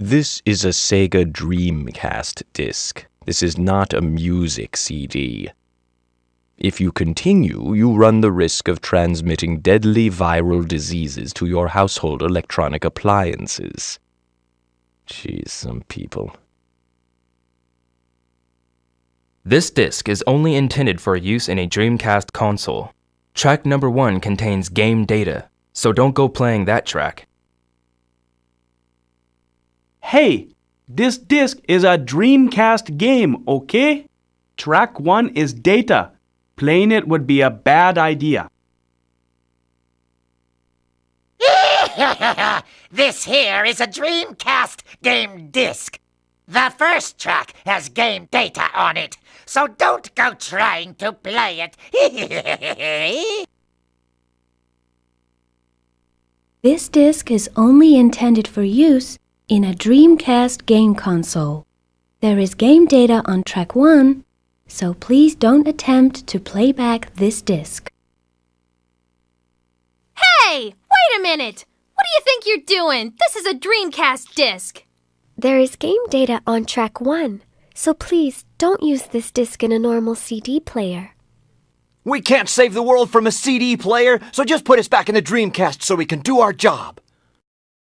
This is a Sega Dreamcast disc. This is not a music CD. If you continue, you run the risk of transmitting deadly viral diseases to your household electronic appliances. Jeez, some people. This disc is only intended for use in a Dreamcast console. Track number one contains game data, so don't go playing that track. Hey, this disc is a Dreamcast game, okay? Track 1 is data. Playing it would be a bad idea. this here is a Dreamcast game disc. The first track has game data on it, so don't go trying to play it. This disc is only intended for use in a Dreamcast game console. There is game data on track 1, so please don't attempt to play back this disc. Hey! Wait a minute! What do you think you're doing? This is a Dreamcast disc. There is game data on track 1, so please don't use this disc in a normal CD player. We can't save the world from a CD player, so just put us back in the Dreamcast so we can do our job.